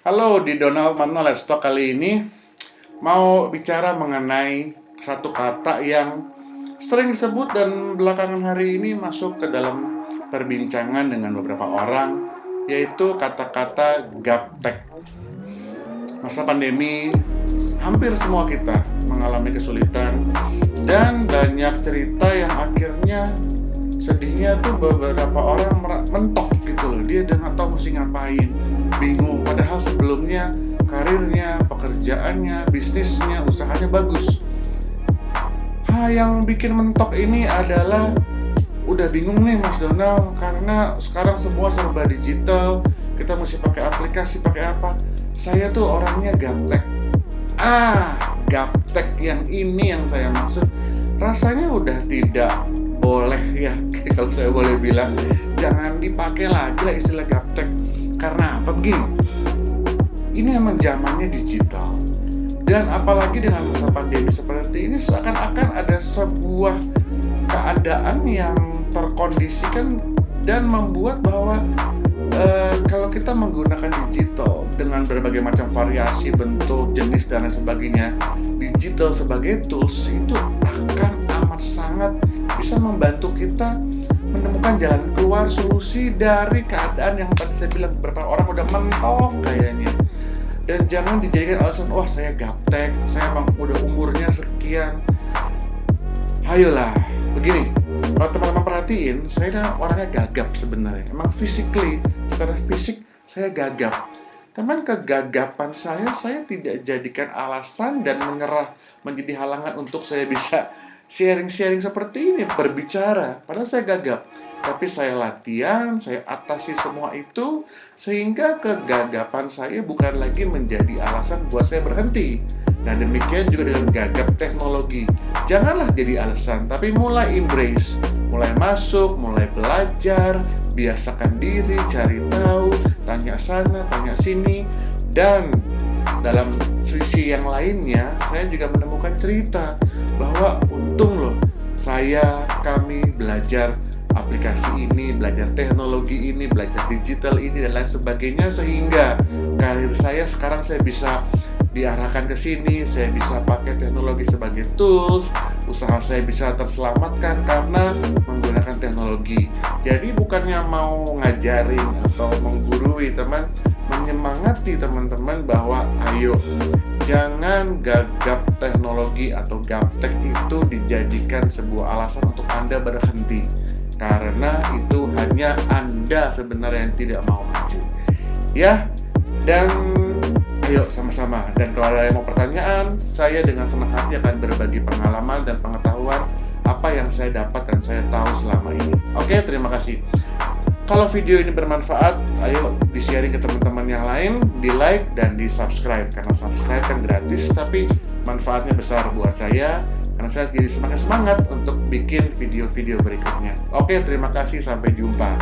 Halo, di Donald Mano Talk kali ini mau bicara mengenai satu kata yang sering disebut dan belakangan hari ini masuk ke dalam perbincangan dengan beberapa orang yaitu kata-kata gaptek. Masa pandemi hampir semua kita mengalami kesulitan dan banyak cerita yang akhirnya sedihnya tuh beberapa orang mentok gitu loh dia dengan tahu mesti ngapain pekerjaannya bisnisnya usahanya bagus. Ha yang bikin mentok ini adalah udah bingung nih Mas Donald karena sekarang semua serba digital kita mesti pakai aplikasi pakai apa. Saya tuh orangnya gaptek. Ah gaptek yang ini yang saya maksud. Rasanya udah tidak boleh ya kalau saya boleh bilang. Jangan dipakai lagi lah istilah gaptek. Karena apa? Begini ini emang zamannya digital. Dan apalagi dengan masa pandemi seperti ini seakan-akan ada sebuah keadaan yang terkondisikan dan membuat bahwa uh, kalau kita menggunakan digital dengan berbagai macam variasi bentuk jenis dan lain sebagainya digital sebagai tools itu akan amat sangat bisa membantu kita menemukan jalan keluar solusi dari keadaan yang tadi saya bilang beberapa orang udah mentok kayaknya. Dan jangan dijadikan alasan wah saya gaptek saya emang udah umurnya sekian. Ayolah begini kalau teman-teman perhatiin saya orangnya gagap sebenarnya. Emang physically secara fisik saya gagap. Teman kegagapan saya saya tidak jadikan alasan dan menyerah menjadi halangan untuk saya bisa sharing-sharing seperti ini, berbicara. Padahal saya gagap. Tapi saya latihan, saya atasi semua itu, sehingga kegagapan saya bukan lagi menjadi alasan buat saya berhenti. Nah demikian juga dengan gagap teknologi. Janganlah jadi alasan, tapi mulai embrace. Mulai masuk, mulai belajar, biasakan diri, cari tahu, tanya sana, tanya sini. Dan dalam sisi yang lainnya, saya juga menemukan cerita bahwa untung loh saya kami belajar aplikasi ini, belajar teknologi ini, belajar digital ini dan lain sebagainya sehingga karir saya sekarang saya bisa diarahkan ke sini, saya bisa pakai teknologi sebagai tools, usaha saya bisa terselamatkan karena menggunakan teknologi. Jadi bukannya mau ngajarin atau menggurui teman, menyemangati teman-teman bahwa ayo jangan gagap teknologi atau gaptek itu dijadikan sebuah alasan untuk Anda berhenti. Karena itu hanya Anda sebenarnya yang tidak mau maju. Ya dan ayo sama-sama. Dan kalau ada yang mau pertanyaan saya dengan senang hati akan berbagi pengalaman dan pengetahuan apa yang saya dapat dan saya tahu selama ini. Oke terima kasih kalau video ini bermanfaat, ayo di-sharing ke teman-teman yang lain, di-like dan di-subscribe. Karena subscribe kan gratis, tapi manfaatnya besar buat saya. Karena saya jadi semakin semangat untuk bikin video-video berikutnya. Oke, terima kasih. Sampai jumpa.